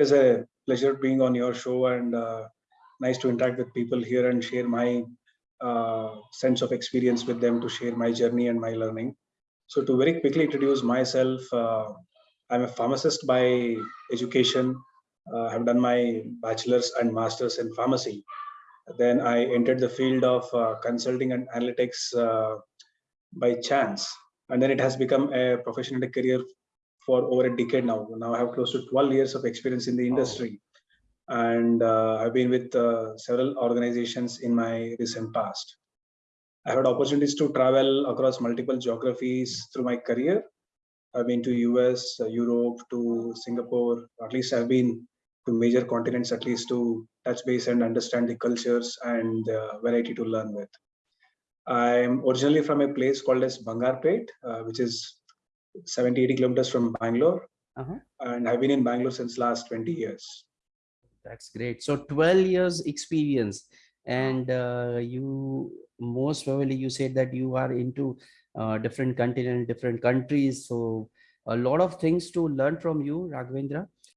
It's a pleasure being on your show and uh, nice to interact with people here and share my uh, sense of experience with them to share my journey and my learning. So to very quickly introduce myself, uh, I'm a pharmacist by education. Uh, I've done my bachelor's and master's in pharmacy. Then I entered the field of uh, consulting and analytics uh, by chance. And then it has become a professional career for over a decade now. Now I have close to 12 years of experience in the industry. And uh, I've been with uh, several organizations in my recent past. I had opportunities to travel across multiple geographies through my career. I've been to US, uh, Europe, to Singapore. At least I've been to major continents, at least to touch base and understand the cultures and uh, variety to learn with. I'm originally from a place called as Bangarpet, uh, which is 70, 80 kilometers from Bangalore. Uh-huh. And I've been in Bangalore since last 20 years. That's great. So 12 years experience and uh, you most probably you said that you are into uh, different continent, different countries. So a lot of things to learn from you, Raghavendra.